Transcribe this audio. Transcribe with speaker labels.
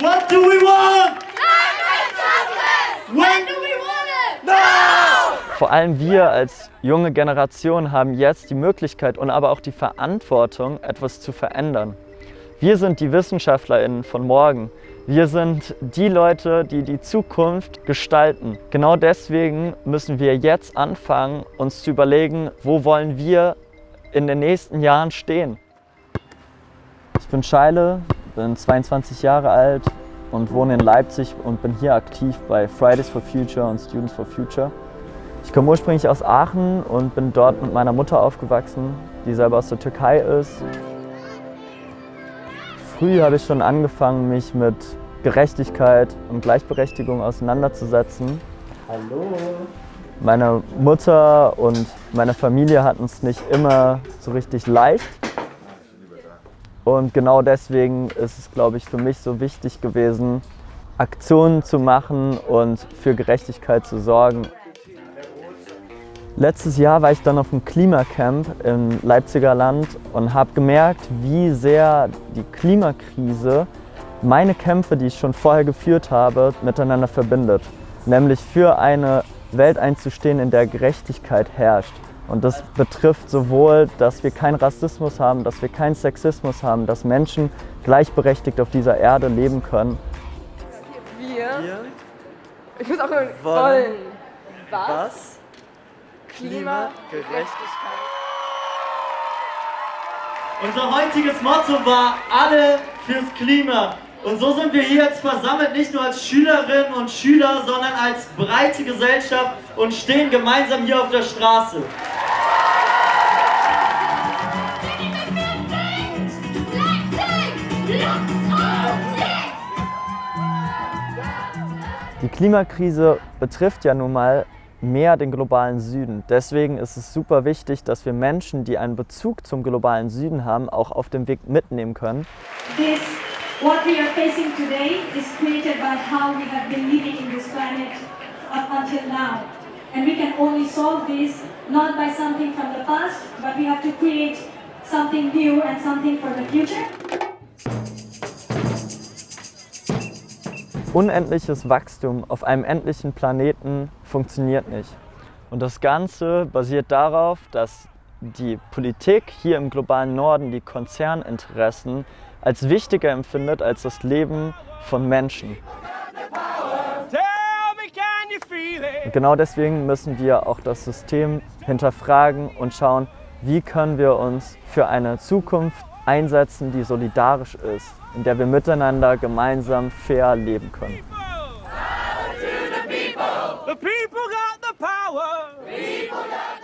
Speaker 1: What do we want?
Speaker 2: When do we want it?
Speaker 3: Vor allem wir als junge Generation haben jetzt die Möglichkeit und aber auch die Verantwortung, etwas zu verändern. Wir sind die WissenschaftlerInnen von morgen. Wir sind die Leute, die die Zukunft gestalten. Genau deswegen müssen wir jetzt anfangen, uns zu überlegen, wo wollen wir in den nächsten Jahren stehen. Ich bin Scheile, bin 22 Jahre alt und wohne in Leipzig und bin hier aktiv bei Fridays for Future und Students for Future. Ich komme ursprünglich aus Aachen und bin dort mit meiner Mutter aufgewachsen, die selber aus der Türkei ist. Früh habe ich schon angefangen, mich mit Gerechtigkeit und Gleichberechtigung auseinanderzusetzen.
Speaker 1: Hallo.
Speaker 3: Meine Mutter und meine Familie hatten es nicht immer so richtig leicht. Und genau deswegen ist es, glaube ich, für mich so wichtig gewesen, Aktionen zu machen und für Gerechtigkeit zu sorgen. Letztes Jahr war ich dann auf dem Klimacamp im Leipziger Land und habe gemerkt, wie sehr die Klimakrise meine Kämpfe, die ich schon vorher geführt habe, miteinander verbindet. Nämlich für eine Welt einzustehen, in der Gerechtigkeit herrscht. Und das betrifft sowohl, dass wir keinen Rassismus haben, dass wir keinen Sexismus haben, dass Menschen gleichberechtigt auf dieser Erde leben können.
Speaker 4: Wir. Ich muss auch
Speaker 1: Wollen.
Speaker 4: wollen. Was?
Speaker 1: was?
Speaker 4: Klimagerechtigkeit.
Speaker 1: Unser heutiges Motto war alle fürs Klima. Und so sind wir hier jetzt versammelt, nicht nur als Schülerinnen und Schüler, sondern als breite Gesellschaft und stehen gemeinsam hier auf der Straße.
Speaker 3: Die Klimakrise betrifft ja nun mal mehr den globalen Süden. Deswegen ist es super wichtig, dass wir Menschen, die einen Bezug zum globalen Süden haben, auch auf dem Weg mitnehmen können.
Speaker 5: This, what we are facing today, is created by how we have been living in this planet up until now. And we can only solve this not by something from the past, but we have to create something new and something for the future.
Speaker 3: Unendliches Wachstum auf einem endlichen Planeten funktioniert nicht. Und das Ganze basiert darauf, dass die Politik hier im globalen Norden die Konzerninteressen als wichtiger empfindet als das Leben von Menschen. Und genau deswegen müssen wir auch das System hinterfragen und schauen, wie können wir uns für eine Zukunft einsetzen, die solidarisch ist, in der wir miteinander gemeinsam fair leben können.
Speaker 6: The people got the power. People got